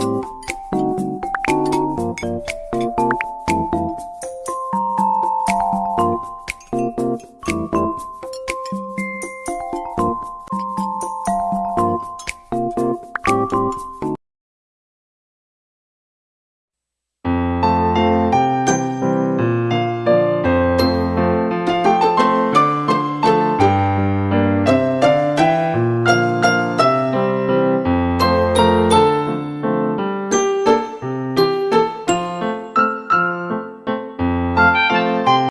you.